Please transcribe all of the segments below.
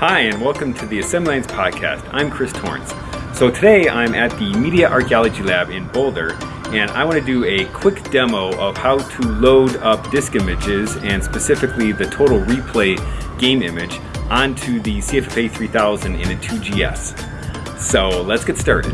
Hi, and welcome to the Assembly Lines Podcast. I'm Chris Torrence. So today I'm at the Media Archaeology Lab in Boulder, and I want to do a quick demo of how to load up disk images, and specifically the Total Replay game image, onto the CFFA 3000 in a 2GS. So let's get started.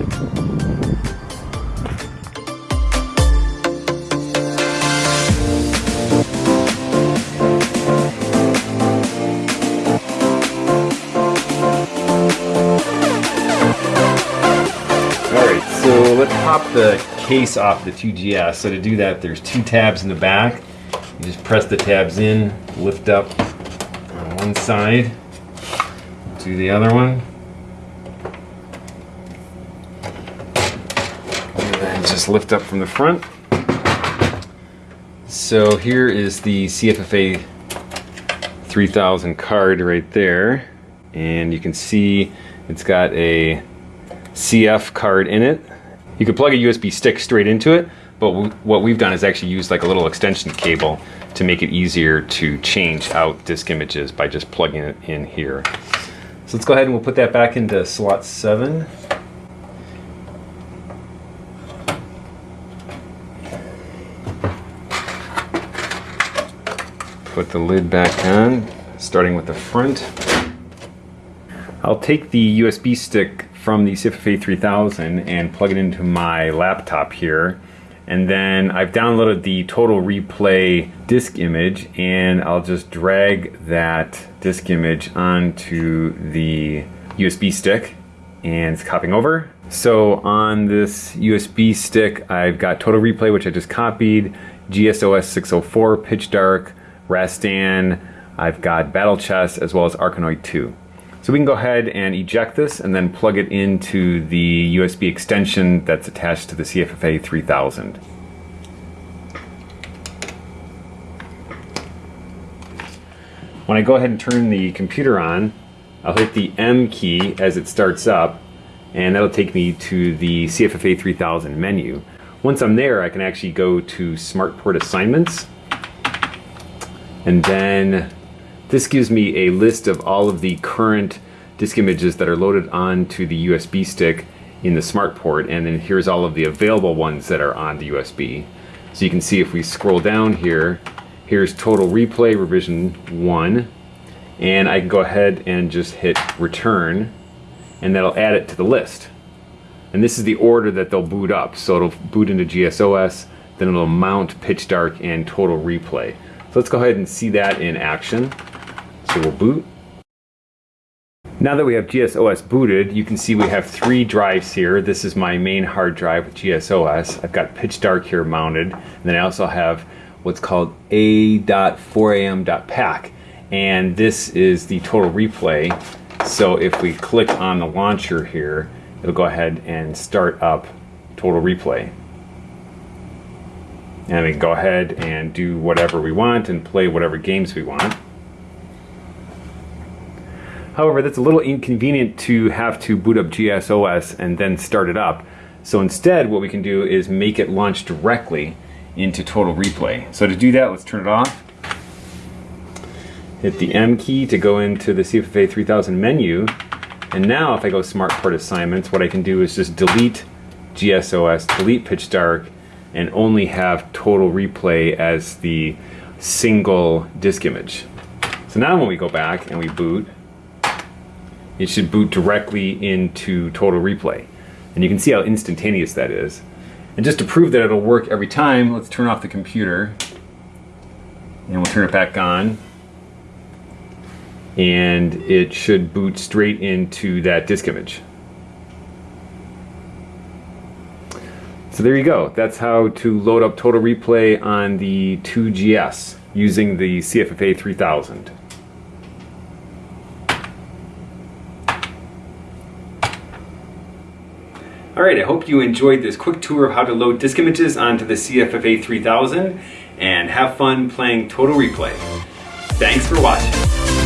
Pop the case off the 2GS. So to do that, there's two tabs in the back. You just press the tabs in, lift up on one side, do the other one. And then just lift up from the front. So here is the CFFA 3000 card right there. And you can see it's got a CF card in it you could plug a USB stick straight into it, but what we've done is actually used like a little extension cable to make it easier to change out disk images by just plugging it in here. So let's go ahead and we'll put that back into slot 7. Put the lid back on, starting with the front. I'll take the USB stick from the CFFA 3000 and plug it into my laptop here. And then I've downloaded the Total Replay disk image and I'll just drag that disk image onto the USB stick and it's copying over. So on this USB stick, I've got Total Replay, which I just copied, GSOS 604, Pitch Dark, Rastan, I've got Battle Chess, as well as Arkanoid 2. So we can go ahead and eject this and then plug it into the USB extension that's attached to the CFFA 3000. When I go ahead and turn the computer on, I'll hit the M key as it starts up and that'll take me to the CFFA 3000 menu. Once I'm there, I can actually go to SmartPort Assignments and then this gives me a list of all of the current disk images that are loaded onto the USB stick in the smart port and then here's all of the available ones that are on the USB. So you can see if we scroll down here, here's total replay revision 1 and I can go ahead and just hit return and that'll add it to the list. And this is the order that they'll boot up. So it'll boot into GSOS, then it'll mount Pitch Dark and Total Replay. So let's go ahead and see that in action. So we'll boot. Now that we have GSOS booted, you can see we have three drives here. This is my main hard drive with GSOS. I've got Pitch Dark here mounted, and then I also have what's called a.4am.pack, and this is the total replay. So if we click on the launcher here, it'll go ahead and start up total replay. And we can go ahead and do whatever we want and play whatever games we want. However, that's a little inconvenient to have to boot up GSOS and then start it up. So instead, what we can do is make it launch directly into Total Replay. So to do that, let's turn it off. Hit the M key to go into the CFFA 3000 menu. And now if I go Smart Port Assignments, what I can do is just delete GSOS, delete Pitch Dark, and only have Total Replay as the single disk image. So now when we go back and we boot, it should boot directly into Total Replay. And you can see how instantaneous that is. And just to prove that it'll work every time, let's turn off the computer. And we'll turn it back on. And it should boot straight into that disk image. So there you go. That's how to load up Total Replay on the 2GS using the CFFA 3000. Alright, I hope you enjoyed this quick tour of how to load disk images onto the CFFA 3000 and have fun playing Total Replay. Thanks for watching.